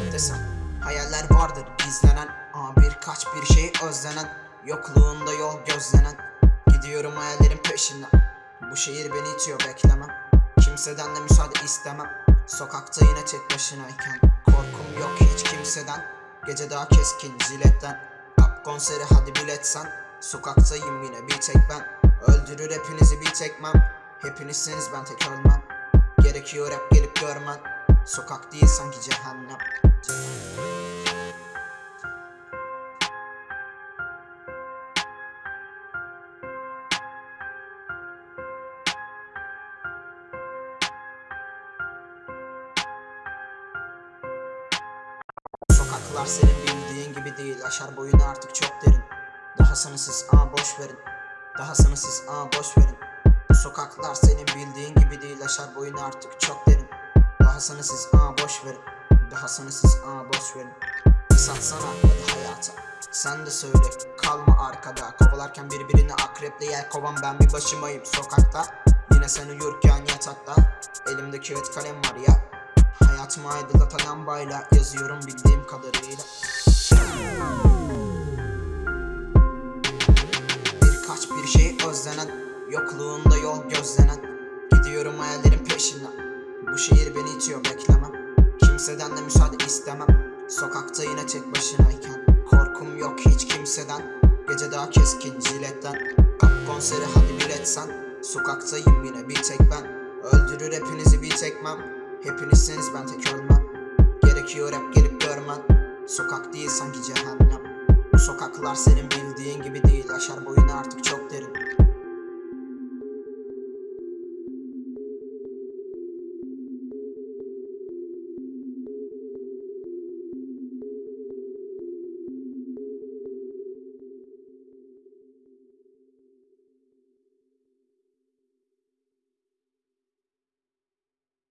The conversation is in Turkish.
hep desem Hayaller vardır gizlenen Ama birkaç bir şey özlenen Yokluğunda yol gözlenen. Gidiyorum hayallerin peşinden Bu şehir beni itiyor beklemem. Kimseden de müsaade istemem Sokakta yine tek başınayken. Korkum yok hiç kimseden Gece daha keskin jiletten. Rap konseri hadi biletsen Sokaktayım yine bir tek ben. Öldürür hepinizi bir tekmem Hepinizsiniz ben tek ölmem. Gerekiyor hep gelip görmen Sokak değil sanki cehennem Sokaklar senin bildiğin gibi değil. Aşar boyunu artık çok derin. Daha sınırsız aa boş verin. Daha sınırsız aa boş verin. Bu sokaklar senin bildiğin gibi değil. Aşar boyunu artık çok derin. Daha sınırsız aa boş verin. Daha sınırsız aa boş verin. Satsana hadi hayata. Sen de söyle kalma arkada. Kovalarken birbirini akreple yer kovan. Ben bir başımayım sokakta. Yine sen uyurken yatakta. Elimde kağıt kalem var ya. Hayatımı aydınlatan lambayla yazıyorum bildiğim kadarıyla Birkaç bir şey özlenen Yokluğunda yol gözlenen. Gidiyorum hayallerin peşinden. Bu şehir beni itiyor beklemem. Kimseden de müsaade istemem. Sokakta yine tek başınayken Korkum yok hiç kimseden. Gece daha keskin jiletten. Kap konseri hadi biletsen Sokaktayım yine bir tek ben. Öldürür hepinizi bir tekmem. Hepinizsiniz ben tek ölmem. Gerekiyor hep gelip görmen Sokak değil sanki cehennem sokaklar senin bildiğin gibi değil. Aşar boyunu artık çok derin